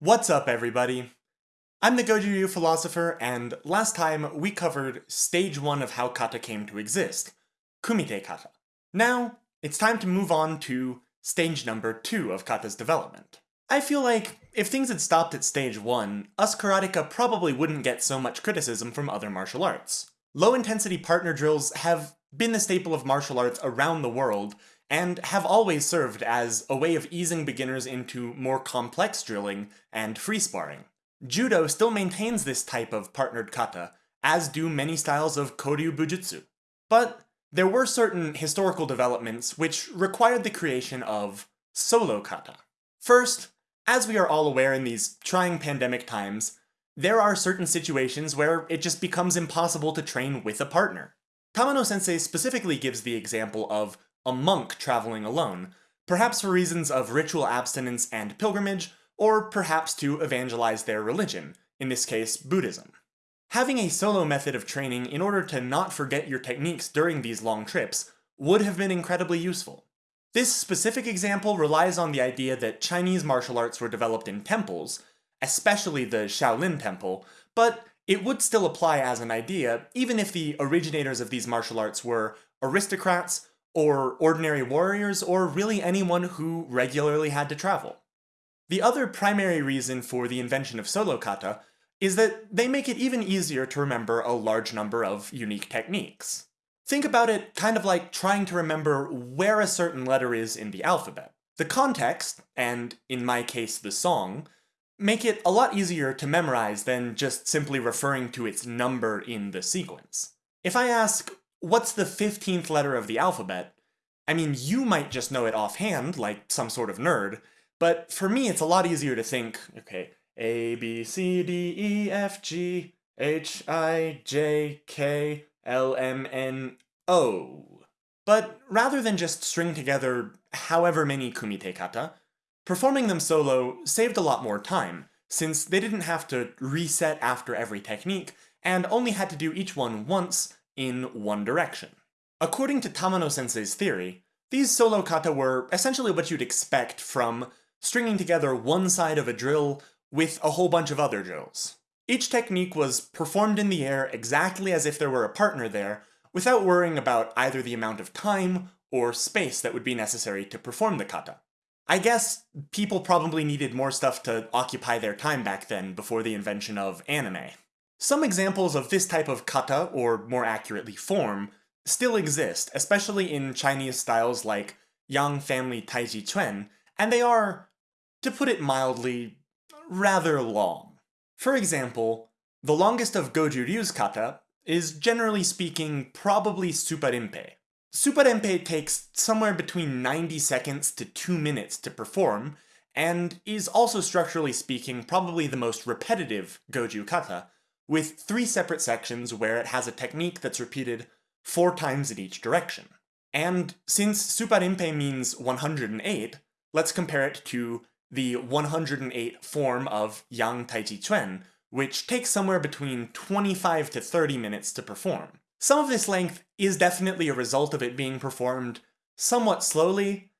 What's up, everybody? I'm the Goju Ryu philosopher, and last time we covered stage one of how kata came to exist, kumite kata. Now, it's time to move on to stage number two of kata's development. I feel like if things had stopped at stage one, us karateka probably wouldn't get so much criticism from other martial arts. Low-intensity partner drills have been the staple of martial arts around the world, and have always served as a way of easing beginners into more complex drilling and free sparring. Judo still maintains this type of partnered kata, as do many styles of Koryu Bujutsu. But there were certain historical developments which required the creation of solo kata. First, as we are all aware in these trying pandemic times, there are certain situations where it just becomes impossible to train with a partner. Tamano sensei specifically gives the example of a monk traveling alone, perhaps for reasons of ritual abstinence and pilgrimage, or perhaps to evangelize their religion, in this case Buddhism. Having a solo method of training in order to not forget your techniques during these long trips would have been incredibly useful. This specific example relies on the idea that Chinese martial arts were developed in temples, especially the Shaolin Temple, but it would still apply as an idea even if the originators of these martial arts were aristocrats or ordinary warriors, or really anyone who regularly had to travel. The other primary reason for the invention of solo kata is that they make it even easier to remember a large number of unique techniques. Think about it kind of like trying to remember where a certain letter is in the alphabet. The context, and in my case the song, make it a lot easier to memorize than just simply referring to its number in the sequence. If I ask, what's the 15th letter of the alphabet? I mean, you might just know it offhand, like some sort of nerd, but for me it's a lot easier to think, okay, A, B, C, D, E, F, G, H, I, J, K, L, M, N, O. But rather than just string together however many kumite kata, performing them solo saved a lot more time, since they didn't have to reset after every technique, and only had to do each one once in one direction. According to Tamano sensei's theory, these solo kata were essentially what you'd expect from stringing together one side of a drill with a whole bunch of other drills. Each technique was performed in the air exactly as if there were a partner there, without worrying about either the amount of time or space that would be necessary to perform the kata. I guess people probably needed more stuff to occupy their time back then before the invention of anime. Some examples of this type of kata, or more accurately form, still exist, especially in Chinese styles like Yang Family Taiji Chuan, and they are, to put it mildly, rather long. For example, the longest of Goju Ryu's kata is generally speaking probably Tsuparinpei. Tsuparinpei takes somewhere between 90 seconds to 2 minutes to perform, and is also structurally speaking probably the most repetitive Goju kata, with three separate sections where it has a technique that's repeated four times in each direction. And since Tsuparinpei means 108, let's compare it to the 108 form of Yang Taiji Chuan, which takes somewhere between 25 to 30 minutes to perform. Some of this length is definitely a result of it being performed somewhat slowly,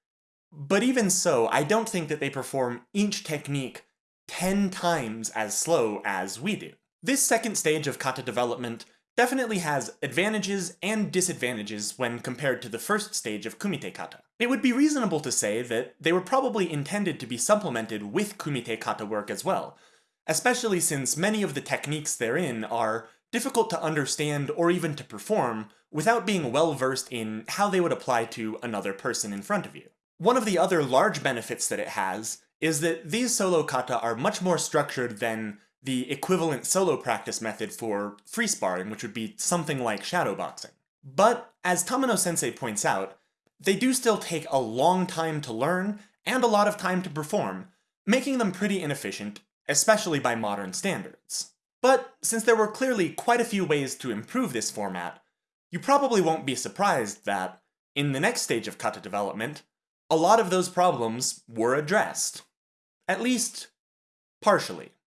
but even so, I don't think that they perform each technique 10 times as slow as we do. This second stage of kata development definitely has advantages and disadvantages when compared to the first stage of kumite kata. It would be reasonable to say that they were probably intended to be supplemented with kumite kata work as well, especially since many of the techniques therein are difficult to understand or even to perform without being well versed in how they would apply to another person in front of you. One of the other large benefits that it has is that these solo kata are much more structured than the equivalent solo practice method for free sparring, which would be something like shadowboxing. But, as Tamano sensei points out, they do still take a long time to learn and a lot of time to perform, making them pretty inefficient, especially by modern standards. But since there were clearly quite a few ways to improve this format, you probably won't be surprised that, in the next stage of kata development, a lot of those problems were addressed. At least, partially.